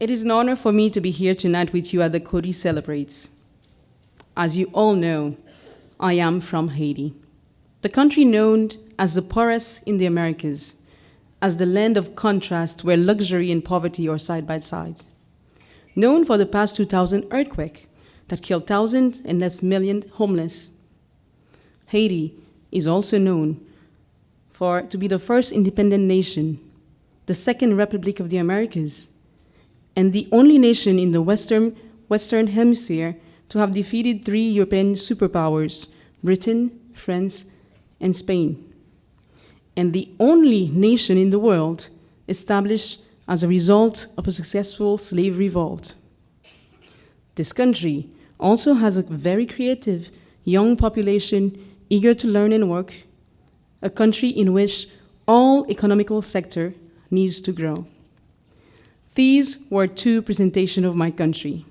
It is an honor for me to be here tonight with you at the Coady Celebrates. As you all know, I am from Haiti, the country known as the poorest in the Americas, as the land of contrast where luxury and poverty are side by side. Known for the past 2000 earthquake that killed thousands and left millions homeless. Haiti is also known for to be the first independent nation, the second republic of the Americas, and the only nation in the Western, Western Hemisphere to have defeated three European superpowers, Britain, France, and Spain and the only nation in the world established as a result of a successful slave revolt. This country also has a very creative young population eager to learn and work, a country in which all economical sector needs to grow. These were two presentations of my country.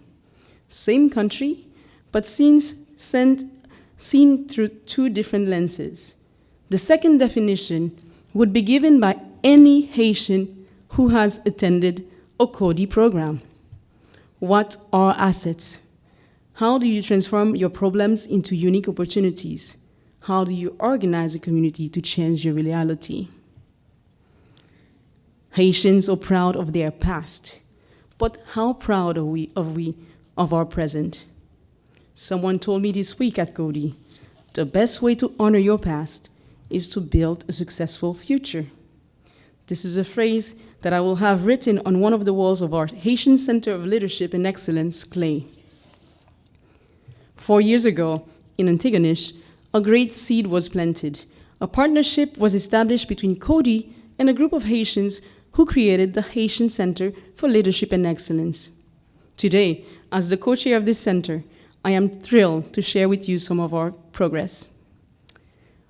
Same country, but seen, seen through two different lenses. The second definition would be given by any Haitian who has attended a Coady program. What are assets? How do you transform your problems into unique opportunities? How do you organize a community to change your reality? Haitians are proud of their past, but how proud are we of, we of our present? Someone told me this week at Coady, the best way to honor your past is to build a successful future. This is a phrase that I will have written on one of the walls of our Haitian Center of Leadership and Excellence, Clay. Four years ago, in Antigonish, a great seed was planted. A partnership was established between Coady and a group of Haitians who created the Haitian Center for Leadership and Excellence. Today, as the co-chair of this center, I am thrilled to share with you some of our progress.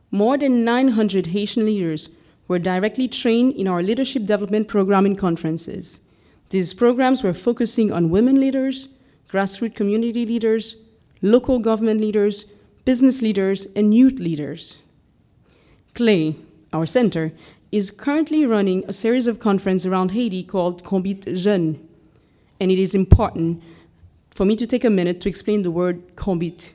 More than 900 Haitian leaders were directly trained in our leadership development program and conferences. These programs were focusing on women leaders, grassroots community leaders, local government leaders, business leaders, and youth leaders. CLAY, our center, is currently running a series of conferences around Haiti called Combit Jeune. And it is important for me to take a minute to explain the word Combit.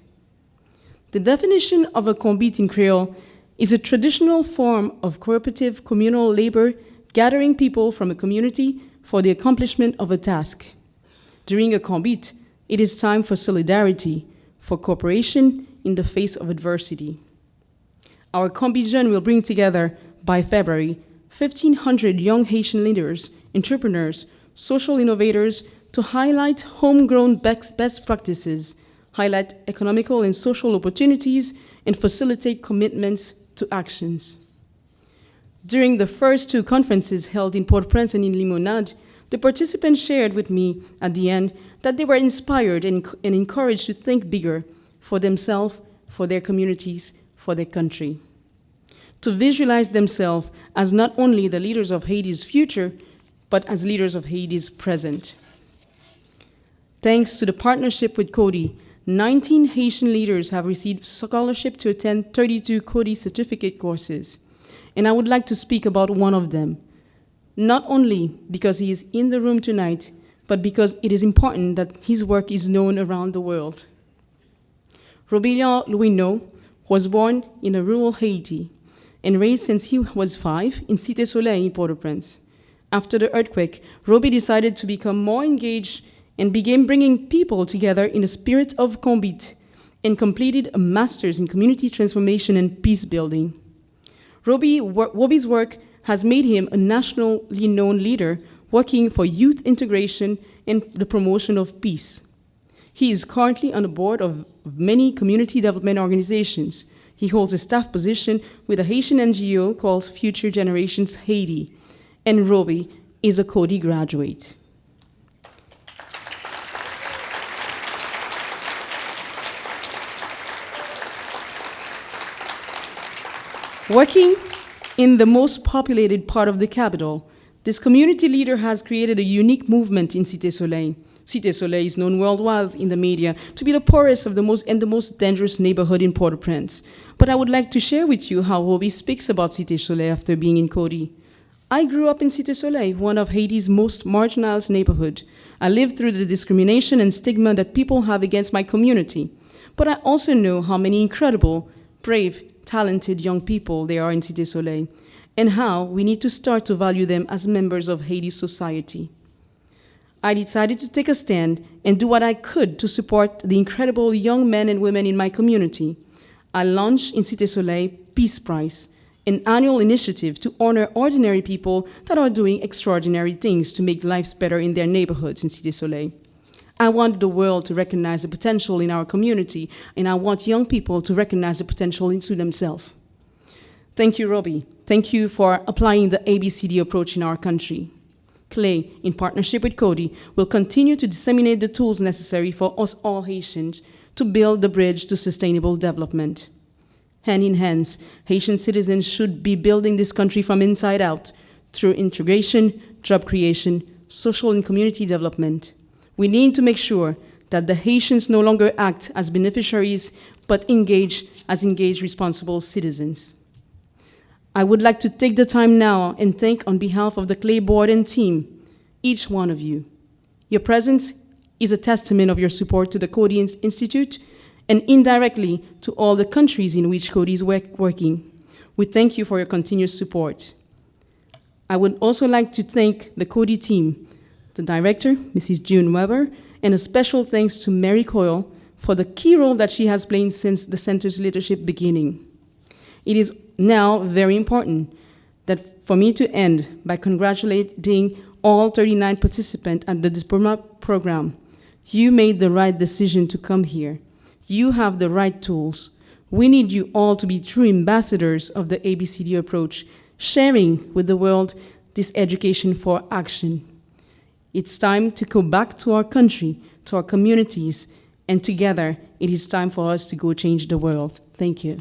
The definition of a combit in Creole is a traditional form of cooperative communal labor gathering people from a community for the accomplishment of a task. During a combit, it is time for solidarity, for cooperation in the face of adversity. Our Combit Jeune will bring together, by February, 1,500 young Haitian leaders, entrepreneurs, social innovators to highlight homegrown best practices highlight economical and social opportunities, and facilitate commitments to actions. During the first two conferences held in Port-au-Prince and in Limonade, the participants shared with me at the end that they were inspired and, and encouraged to think bigger for themselves, for their communities, for their country. To visualize themselves as not only the leaders of Haiti's future, but as leaders of Haiti's present. Thanks to the partnership with Coady, 19 Haitian leaders have received scholarship to attend 32 Coady certificate courses. And I would like to speak about one of them, not only because he is in the room tonight, but because it is important that his work is known around the world. Robillard Louineau was born in a rural Haiti and raised since he was five in Cité Soleil in Port-au-Prince. After the earthquake, Roby decided to become more engaged and began bringing people together in a spirit of combit and completed a master's in community transformation and peace building. Roby, Roby's work has made him a nationally known leader working for youth integration and the promotion of peace. He is currently on the board of many community development organizations. He holds a staff position with a Haitian NGO called Future Generations Haiti, and Roby is a Coady graduate. Working in the most populated part of the capital, this community leader has created a unique movement in Cité Soleil. Cité Soleil is known worldwide in the media to be the poorest of the most and the most dangerous neighborhood in Port-au-Prince. But I would like to share with you how Roby speaks about Cité Soleil after being in Coady. I grew up in Cité Soleil, one of Haiti's most marginalized neighborhoods. I lived through the discrimination and stigma that people have against my community. But I also know how many incredible, brave, talented young people there are in Cité Soleil, and how we need to start to value them as members of Haiti's society. I decided to take a stand and do what I could to support the incredible young men and women in my community. I launched in Cité Soleil Peace Prize, an annual initiative to honor ordinary people that are doing extraordinary things to make lives better in their neighborhoods in Cité Soleil. I want the world to recognize the potential in our community, and I want young people to recognize the potential into themselves. Thank you, Roby. Thank you for applying the ABCD approach in our country. Clay, in partnership with Coady, will continue to disseminate the tools necessary for us all Haitians to build the bridge to sustainable development. Hand in hand, Haitian citizens should be building this country from inside out through integration, job creation, social and community development. We need to make sure that the Haitians no longer act as beneficiaries, but engage as engaged responsible citizens. I would like to take the time now and thank on behalf of the Clay Board and team, each one of you. Your presence is a testament of your support to the Coady Institute and indirectly to all the countries in which Coady is work working. We thank you for your continuous support. I would also like to thank the Coady team, the director, Mrs. June Webber, and a special thanks to Mary Coyle for the key role that she has played since the center's leadership beginning. It is now very important that for me to end by congratulating all 39 participants at the diploma program. You made the right decision to come here. You have the right tools. We need you all to be true ambassadors of the ABCD approach, sharing with the world this education for action. It's time to go back to our country, to our communities, and together it is time for us to go change the world. Thank you.